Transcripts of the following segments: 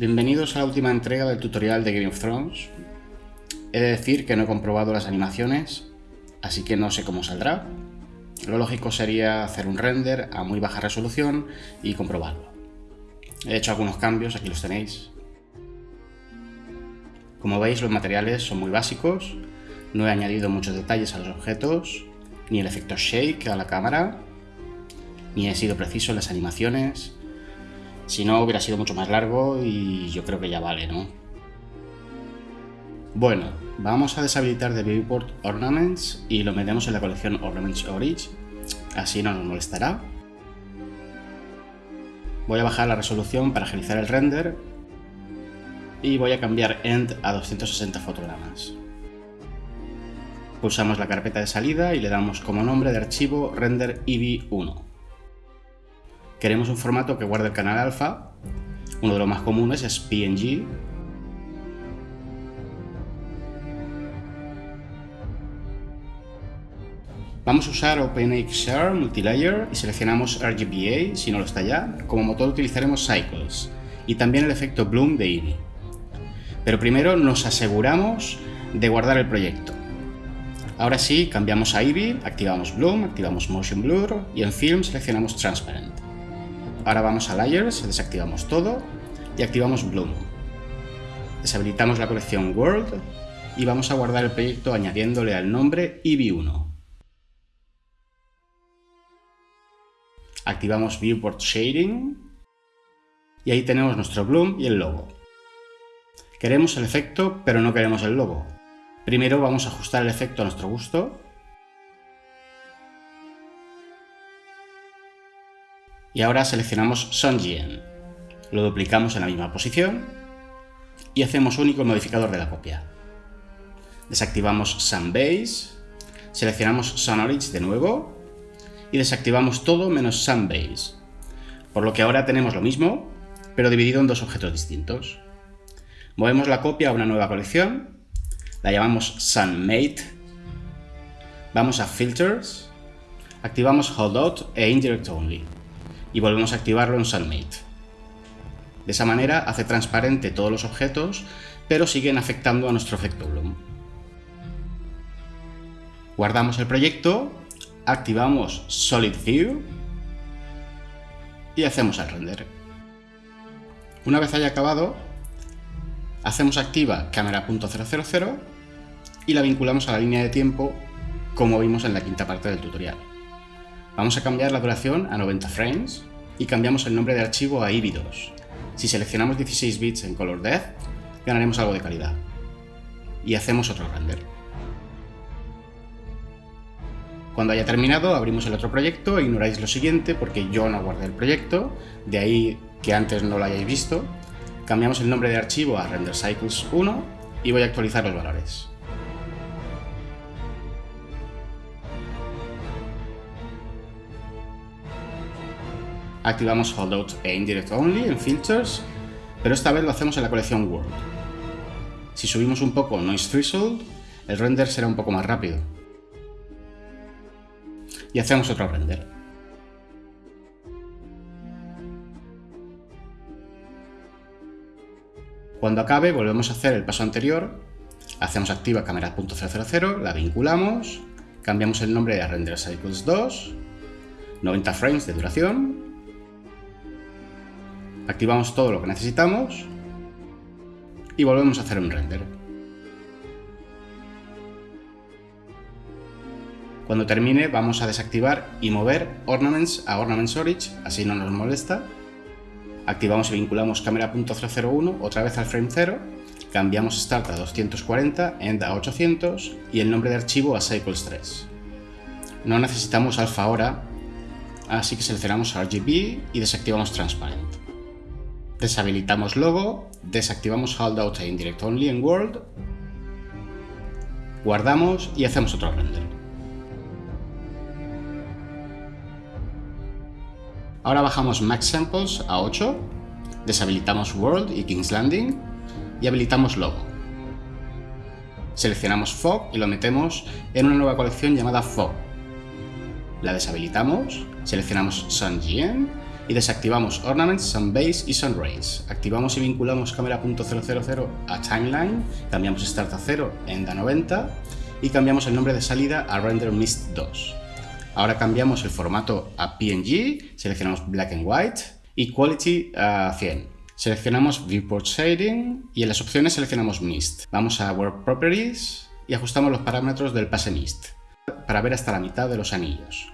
Bienvenidos a la última entrega del tutorial de Game of Thrones. He de decir que no he comprobado las animaciones, así que no sé cómo saldrá. Lo lógico sería hacer un render a muy baja resolución y comprobarlo. He hecho algunos cambios, aquí los tenéis. Como veis los materiales son muy básicos, no he añadido muchos detalles a los objetos, ni el efecto shake a la cámara, ni he sido preciso en las animaciones, si no, hubiera sido mucho más largo y yo creo que ya vale, ¿no? Bueno, vamos a deshabilitar de Viewport Ornaments y lo metemos en la colección Ornaments Origin, así no nos molestará. Voy a bajar la resolución para agilizar el render y voy a cambiar End a 260 fotogramas. Pulsamos la carpeta de salida y le damos como nombre de archivo render EV1. Queremos un formato que guarde el canal alfa. Uno de los más comunes es PNG. Vamos a usar OpenXR Multilayer y seleccionamos RGBA, si no lo está ya. Como motor utilizaremos Cycles y también el efecto Bloom de Eevee. Pero primero nos aseguramos de guardar el proyecto. Ahora sí, cambiamos a Eevee, activamos Bloom, activamos Motion Blur y en Film seleccionamos Transparent. Ahora vamos a Layers, desactivamos todo y activamos Bloom. Deshabilitamos la colección World y vamos a guardar el proyecto añadiéndole al nombre EV1. Activamos Viewport Shading y ahí tenemos nuestro Bloom y el logo. Queremos el efecto, pero no queremos el logo. Primero vamos a ajustar el efecto a nuestro gusto Y ahora seleccionamos Sunjian. Lo duplicamos en la misma posición y hacemos único el modificador de la copia. Desactivamos Sunbase, seleccionamos SunOrigin de nuevo y desactivamos todo menos Sunbase. Por lo que ahora tenemos lo mismo, pero dividido en dos objetos distintos. Movemos la copia a una nueva colección, la llamamos SunMate, vamos a Filters, activamos Holdout e Indirect Only y volvemos a activarlo en SunMate. De esa manera hace transparente todos los objetos, pero siguen afectando a nuestro efecto Bloom. Guardamos el proyecto, activamos Solid View y hacemos el render. Una vez haya acabado, hacemos activa cámara.000 y la vinculamos a la línea de tiempo como vimos en la quinta parte del tutorial. Vamos a cambiar la duración a 90 frames y cambiamos el nombre de archivo a IBI2. Si seleccionamos 16 bits en Color Depth, ganaremos algo de calidad. Y hacemos otro render. Cuando haya terminado, abrimos el otro proyecto e ignoráis lo siguiente porque yo no guardé el proyecto, de ahí que antes no lo hayáis visto. Cambiamos el nombre de archivo a RenderCycles1 y voy a actualizar los valores. Activamos Holdout e Indirect Only en Filters, pero esta vez lo hacemos en la colección World. Si subimos un poco Noise Threshold, el render será un poco más rápido. Y hacemos otro render. Cuando acabe volvemos a hacer el paso anterior, hacemos activa cámara.000, la vinculamos, cambiamos el nombre a Render Cycles 2, 90 frames de duración, Activamos todo lo que necesitamos y volvemos a hacer un render. Cuando termine vamos a desactivar y mover Ornaments a Ornaments Origin, así no nos molesta. Activamos y vinculamos cámara.001 otra vez al frame 0, cambiamos Start a 240, End a 800 y el nombre de archivo a Cycles 3. No necesitamos alfa ahora, así que seleccionamos RGB y desactivamos Transparent. Deshabilitamos logo, desactivamos Holdout e Indirect Only en World, guardamos y hacemos otro render. Ahora bajamos Max Samples a 8, deshabilitamos World y King's Landing y habilitamos Logo. Seleccionamos Fog y lo metemos en una nueva colección llamada Fog. La deshabilitamos, seleccionamos Sun y desactivamos Ornaments, Sun Base y Sun Rays. Activamos y vinculamos cámara.000 a Timeline, cambiamos Start a 0 en a 90 y cambiamos el nombre de salida a Render Mist 2. Ahora cambiamos el formato a PNG, seleccionamos Black and White y Quality a 100. Seleccionamos Viewport Shading y en las opciones seleccionamos Mist. Vamos a Work Properties y ajustamos los parámetros del pase Mist para ver hasta la mitad de los anillos.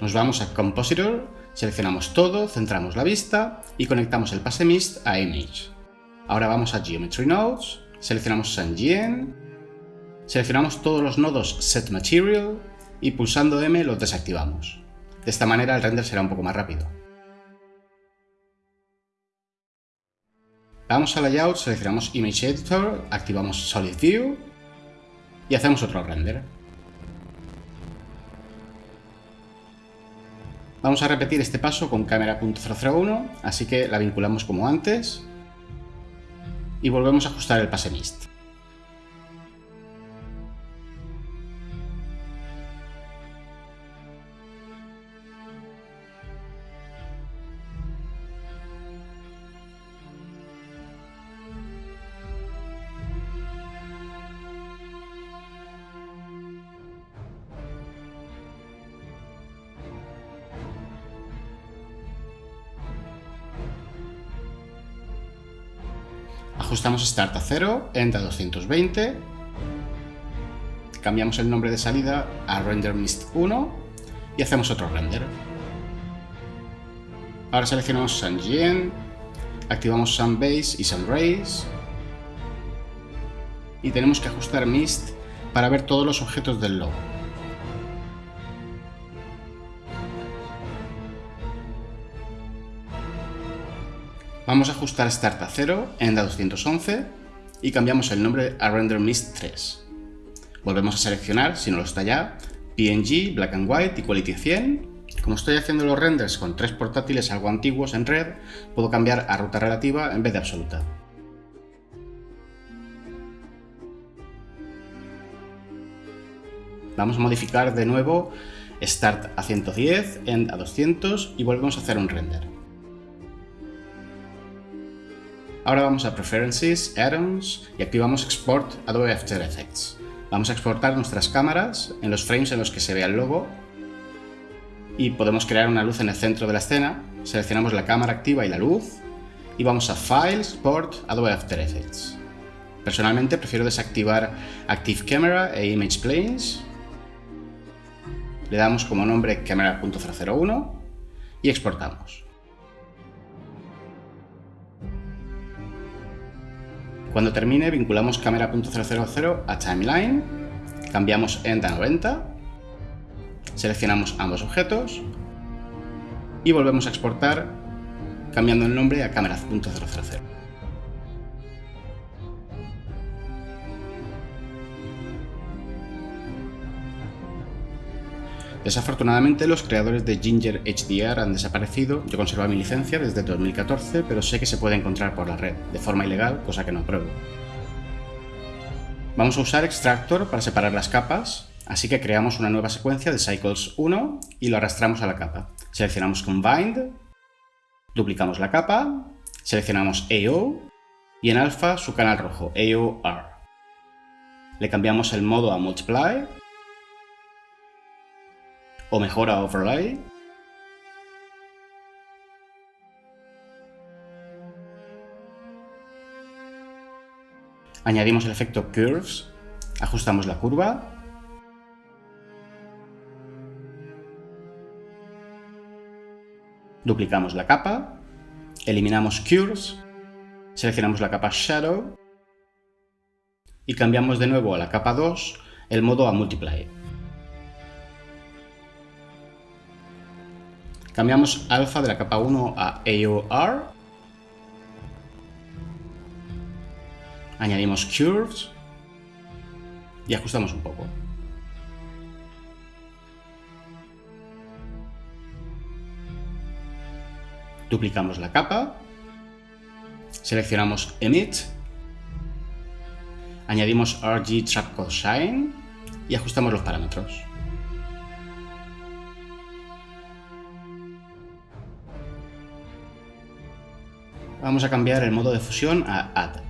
Nos vamos a Compositor, seleccionamos todo, centramos la vista y conectamos el pase Mist a Image. Ahora vamos a Geometry Nodes, seleccionamos Sanjian, seleccionamos todos los nodos Set Material y pulsando M los desactivamos. De esta manera el render será un poco más rápido. Vamos a Layout, seleccionamos Image Editor, activamos Solid View y hacemos otro render. Vamos a repetir este paso con cámara.001, así que la vinculamos como antes y volvemos a ajustar el pase mist. Ajustamos Start a 0, End a 220, cambiamos el nombre de salida a Render Mist 1 y hacemos otro render. Ahora seleccionamos Sun activamos Sun Base y Sun Rays y tenemos que ajustar Mist para ver todos los objetos del logo. Vamos a ajustar Start a 0, End a 211 y cambiamos el nombre a Render Mist 3. Volvemos a seleccionar, si no lo está ya, PNG, Black and White y Quality 100. Como estoy haciendo los renders con tres portátiles algo antiguos en red, puedo cambiar a ruta relativa en vez de absoluta. Vamos a modificar de nuevo Start a 110, End a 200 y volvemos a hacer un render. Ahora vamos a Preferences, Add-ons y activamos Export Adobe After Effects. Vamos a exportar nuestras cámaras en los frames en los que se vea el logo y podemos crear una luz en el centro de la escena. Seleccionamos la cámara activa y la luz y vamos a File, Export, Adobe After Effects. Personalmente prefiero desactivar Active Camera e Image Planes. Le damos como nombre Camera.001 y exportamos. Cuando termine, vinculamos cámara.000 a Timeline, cambiamos End a 90, seleccionamos ambos objetos y volvemos a exportar cambiando el nombre a cámara.000. Desafortunadamente los creadores de Ginger HDR han desaparecido, yo conservo mi licencia desde 2014, pero sé que se puede encontrar por la red, de forma ilegal, cosa que no apruebo. Vamos a usar Extractor para separar las capas, así que creamos una nueva secuencia de Cycles 1 y lo arrastramos a la capa. Seleccionamos Combined, duplicamos la capa, seleccionamos AO y en alfa su canal rojo, AOR. Le cambiamos el modo a Multiply o mejora overlay. Añadimos el efecto Curves, ajustamos la curva. Duplicamos la capa, eliminamos Curves, seleccionamos la capa Shadow y cambiamos de nuevo a la capa 2 el modo a Multiply. Cambiamos alfa de la capa 1 a AOR. Añadimos curves y ajustamos un poco. Duplicamos la capa, seleccionamos Emit, Añadimos RG Trap Shine y ajustamos los parámetros. Vamos a cambiar el modo de fusión a Add.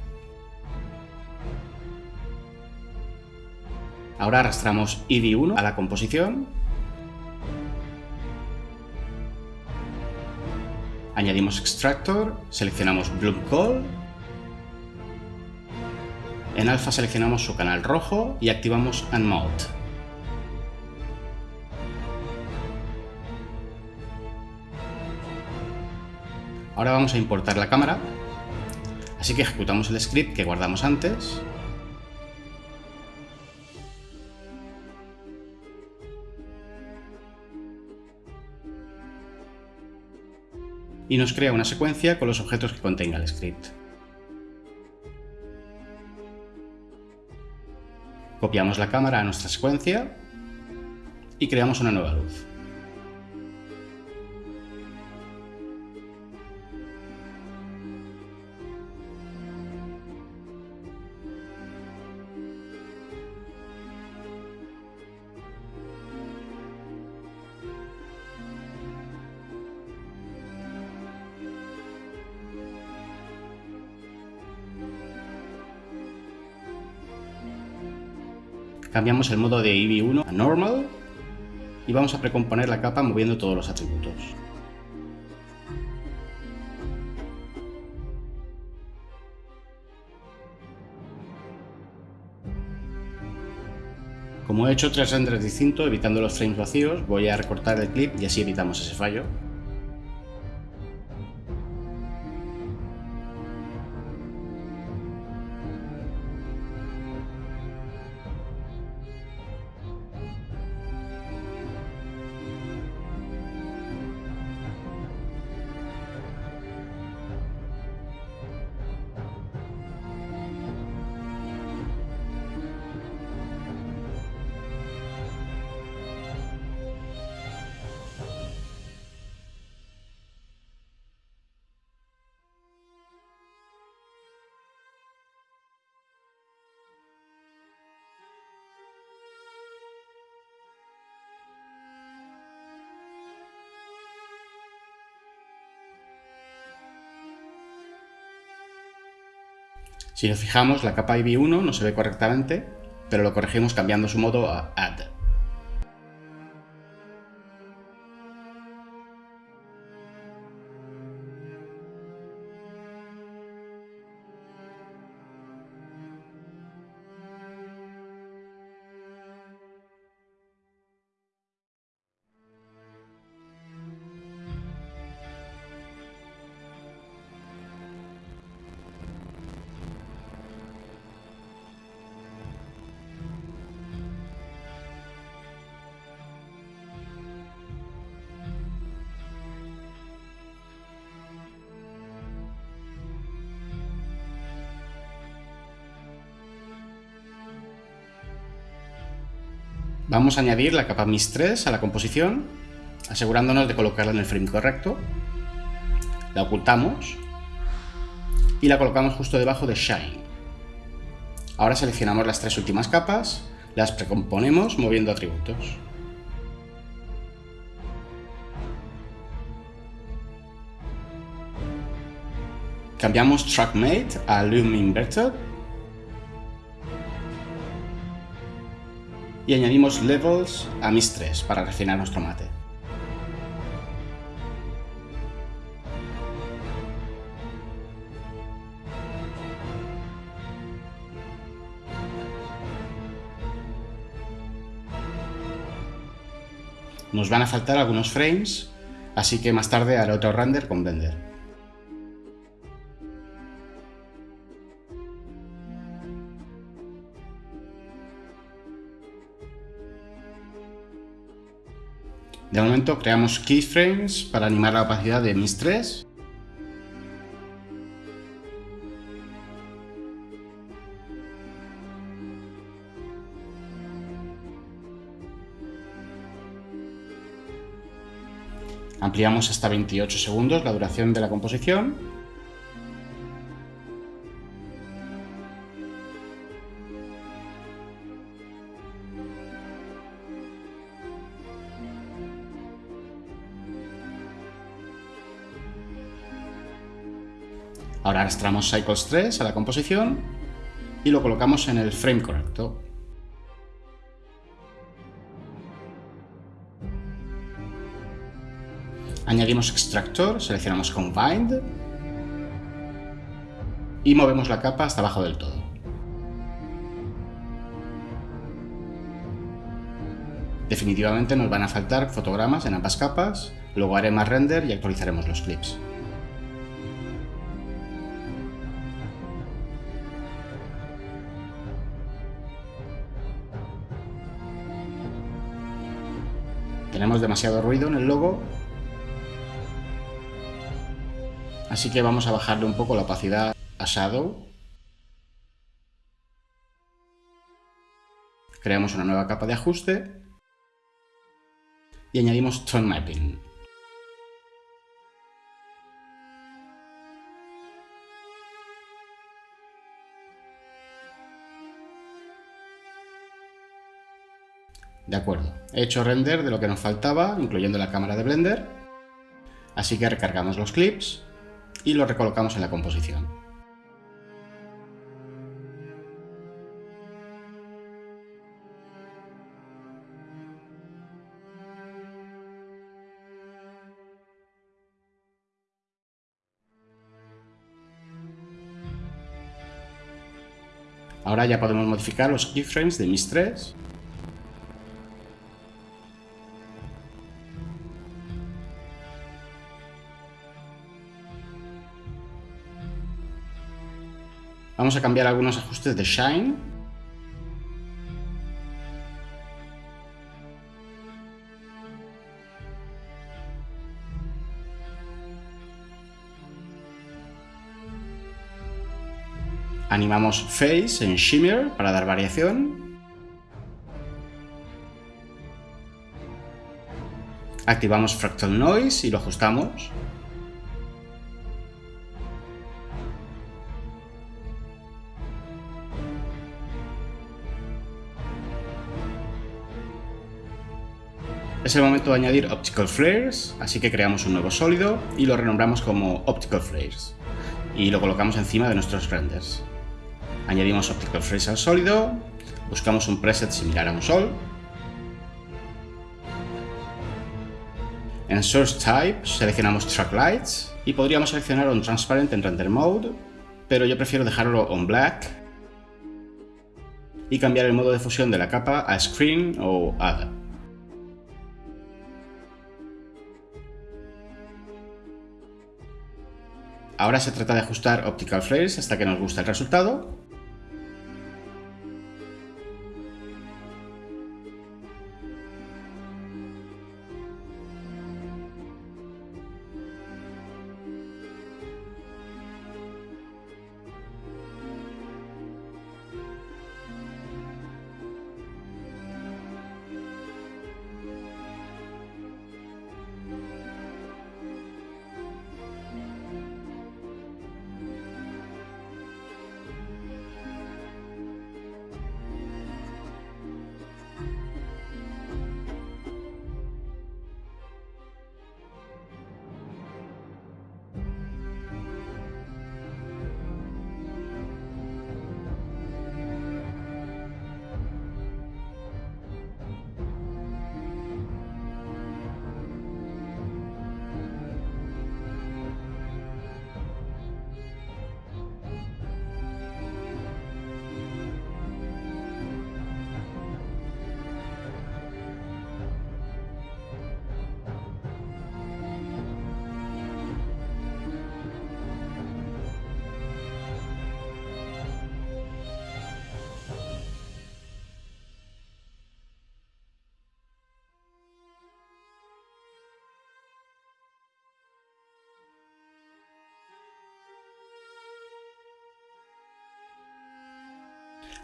Ahora arrastramos EV1 a la composición. Añadimos Extractor, seleccionamos Bloom Call. En alfa seleccionamos su canal rojo y activamos Unmode. Ahora vamos a importar la cámara, así que ejecutamos el script que guardamos antes. Y nos crea una secuencia con los objetos que contenga el script. Copiamos la cámara a nuestra secuencia y creamos una nueva luz. Cambiamos el modo de EV1 a Normal y vamos a precomponer la capa moviendo todos los atributos. Como he hecho tres renders distintos, evitando los frames vacíos, voy a recortar el clip y así evitamos ese fallo. Si nos fijamos, la capa IV1 no se ve correctamente, pero lo corregimos cambiando su modo a Add. Vamos a añadir la capa MIS 3 a la composición, asegurándonos de colocarla en el frame correcto. La ocultamos y la colocamos justo debajo de Shine. Ahora seleccionamos las tres últimas capas, las precomponemos moviendo atributos. Cambiamos TrackMate a Loom Inverted y añadimos levels a mis 3 para refinar nuestro mate. Nos van a faltar algunos frames, así que más tarde haré otro render con Blender. De momento creamos keyframes para animar la opacidad de mis 3. Ampliamos hasta 28 segundos la duración de la composición Ahora arrastramos Cycles 3 a la composición y lo colocamos en el frame correcto. Añadimos extractor, seleccionamos Combined y movemos la capa hasta abajo del todo. Definitivamente nos van a faltar fotogramas en ambas capas, luego haré más render y actualizaremos los clips. Demasiado ruido en el logo, así que vamos a bajarle un poco la opacidad a Shadow. Creamos una nueva capa de ajuste y añadimos Tone Mapping. De acuerdo, he hecho render de lo que nos faltaba, incluyendo la cámara de Blender, así que recargamos los clips y los recolocamos en la composición. Ahora ya podemos modificar los keyframes de mis 3. Vamos a cambiar algunos ajustes de Shine Animamos Face en Shimmer para dar variación. Activamos Fractal Noise y lo ajustamos. Es el momento de añadir Optical Flares, así que creamos un nuevo sólido y lo renombramos como Optical Flares y lo colocamos encima de nuestros renders. Añadimos Optical Freeze al sólido, buscamos un preset similar a un sol. En Source Type seleccionamos Track Lights y podríamos seleccionar un Transparent en Render Mode, pero yo prefiero dejarlo on Black y cambiar el modo de fusión de la capa a Screen o Other. Ahora se trata de ajustar Optical Flares hasta que nos guste el resultado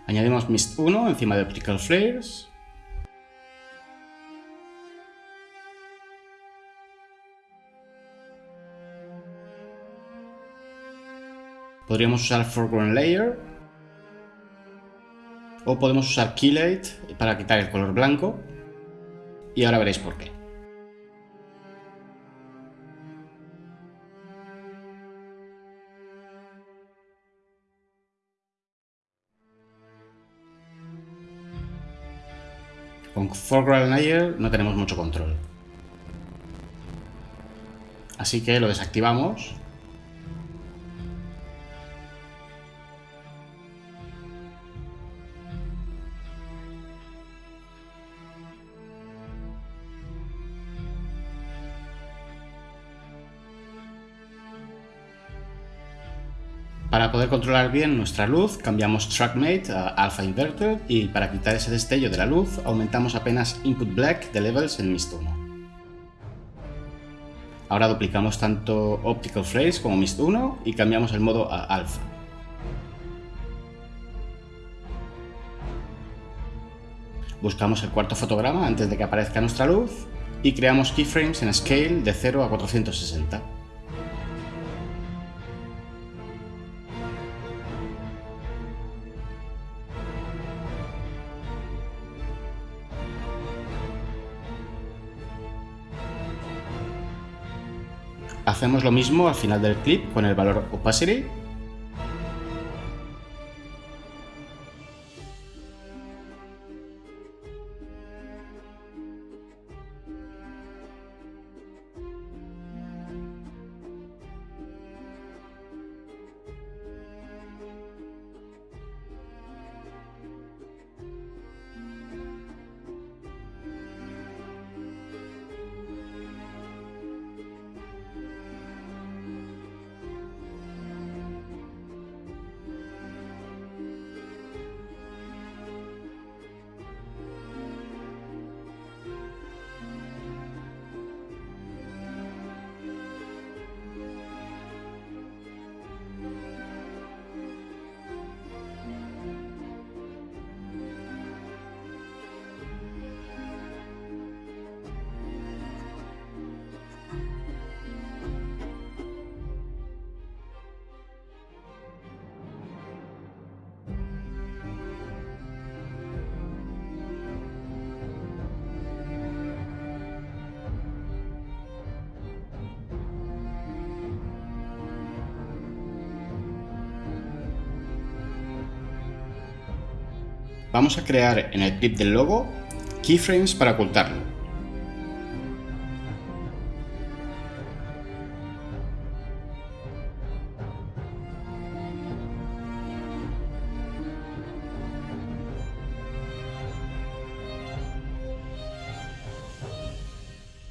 Añadimos Mist 1 encima de Optical Flares. Podríamos usar Foreground Layer. O podemos usar Keylate para quitar el color blanco. Y ahora veréis por qué. Con Foreground Layer no tenemos mucho control. Así que lo desactivamos poder controlar bien nuestra luz, cambiamos TrackMate a Alpha Inverted y para quitar ese destello de la luz, aumentamos apenas Input Black de Levels en Mist 1. Ahora duplicamos tanto Optical Phrase como Mist 1 y cambiamos el modo a Alpha. Buscamos el cuarto fotograma antes de que aparezca nuestra luz y creamos keyframes en Scale de 0 a 460. Hacemos lo mismo al final del clip con el valor opacity Vamos a crear en el clip del logo keyframes para ocultarlo.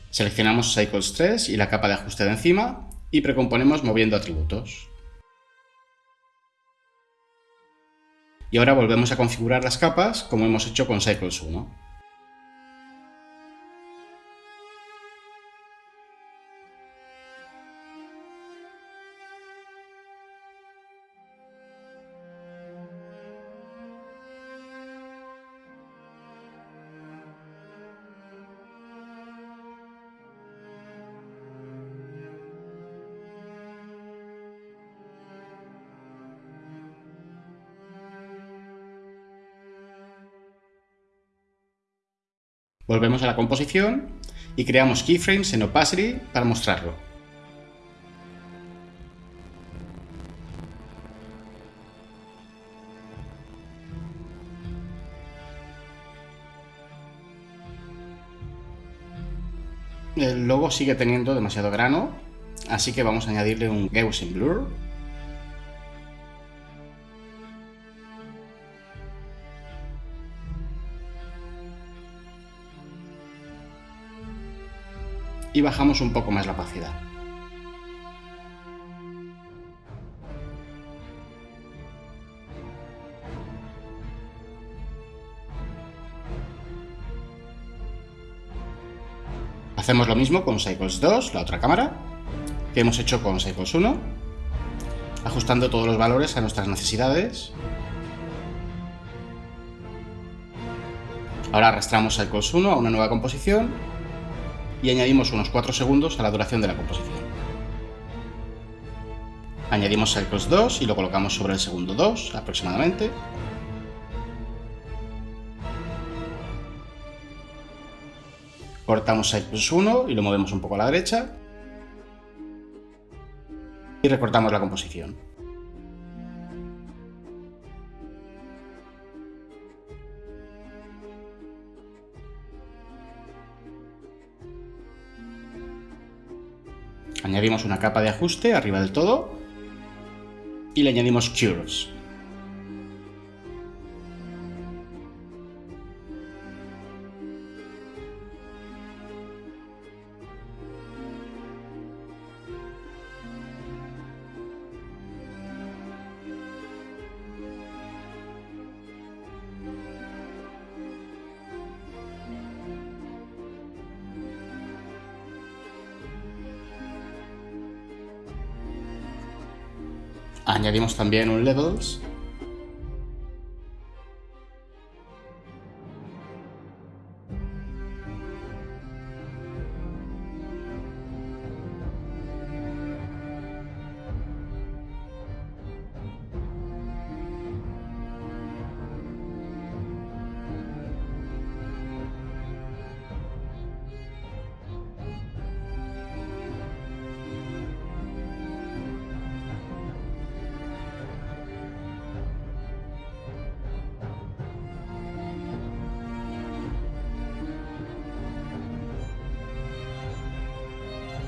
Seleccionamos Cycles 3 y la capa de ajuste de encima y precomponemos moviendo atributos. Y ahora volvemos a configurar las capas como hemos hecho con Cycles 1. Volvemos a la composición y creamos keyframes en opacity para mostrarlo. El logo sigue teniendo demasiado grano, así que vamos a añadirle un Gaussian Blur y bajamos un poco más la opacidad. Hacemos lo mismo con Cycles 2, la otra cámara, que hemos hecho con Cycles 1, ajustando todos los valores a nuestras necesidades. Ahora arrastramos Cycles 1 a una nueva composición y añadimos unos 4 segundos a la duración de la composición. Añadimos Cycles 2 y lo colocamos sobre el segundo 2 aproximadamente. Cortamos Cycles 1 y lo movemos un poco a la derecha. Y recortamos la composición. Añadimos una capa de ajuste arriba del todo y le añadimos Curves. También un levels.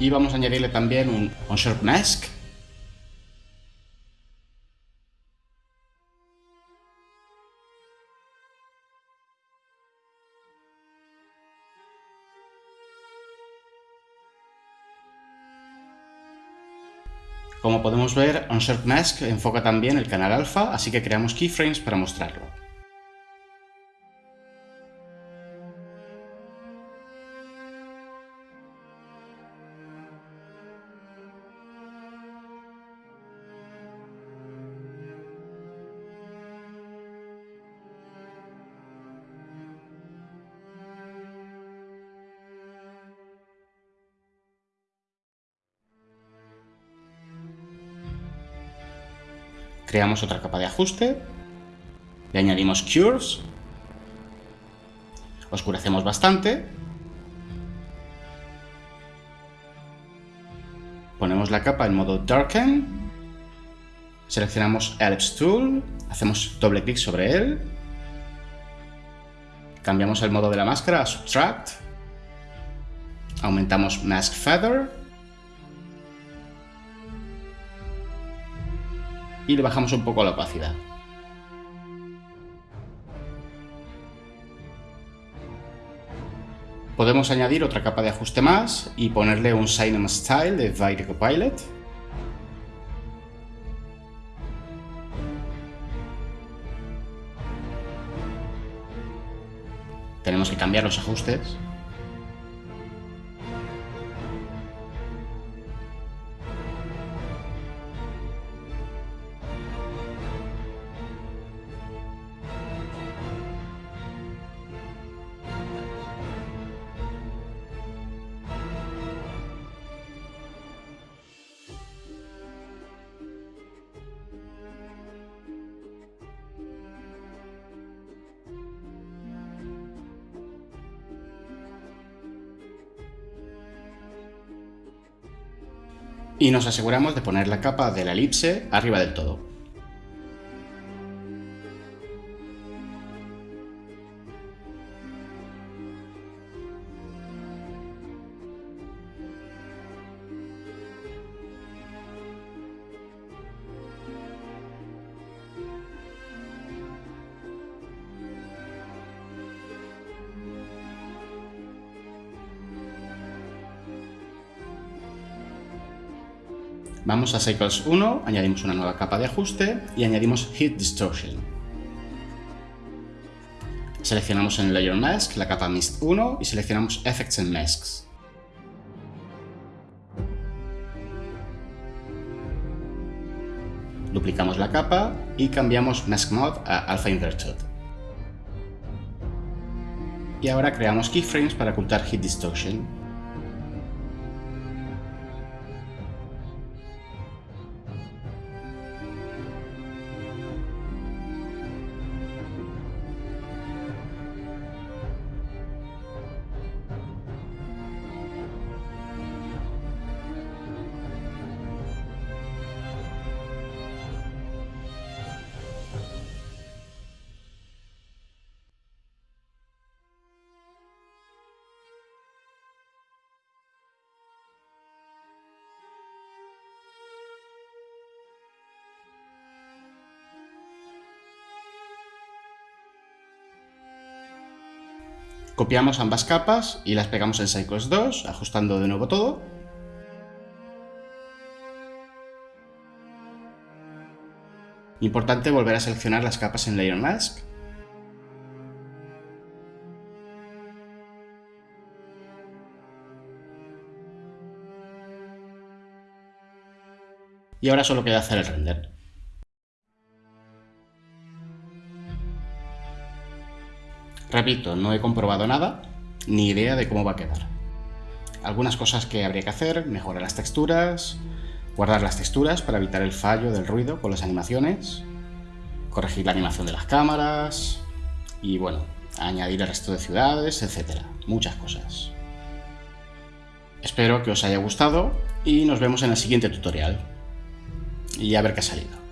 Y vamos a añadirle también un, un Mask. Como podemos ver, Unsharp Mask enfoca también el canal alfa, así que creamos keyframes para mostrarlo. Creamos otra capa de ajuste, le añadimos Curves, oscurecemos bastante, ponemos la capa en modo Darken, seleccionamos Ellipse Tool, hacemos doble clic sobre él, cambiamos el modo de la máscara a Subtract, aumentamos Mask Feather, y le bajamos un poco la opacidad. Podemos añadir otra capa de ajuste más y ponerle un Cinema Style de Vite Copilot. Tenemos que cambiar los ajustes y nos aseguramos de poner la capa de la elipse arriba del todo. Vamos a Cycles 1, añadimos una nueva capa de ajuste y añadimos Heat Distortion. Seleccionamos en Layer Mask la capa Mist 1 y seleccionamos Effects and Masks. Duplicamos la capa y cambiamos Mask Mode a Alpha Inverted. Y ahora creamos keyframes para ocultar Heat Distortion. Copiamos ambas capas y las pegamos en Cycles 2, ajustando de nuevo todo. Importante volver a seleccionar las capas en Layer Mask. Y ahora solo queda hacer el render. Repito, no he comprobado nada, ni idea de cómo va a quedar. Algunas cosas que habría que hacer, mejorar las texturas, guardar las texturas para evitar el fallo del ruido con las animaciones, corregir la animación de las cámaras y bueno, añadir el resto de ciudades, etc. Muchas cosas. Espero que os haya gustado y nos vemos en el siguiente tutorial. Y a ver qué ha salido.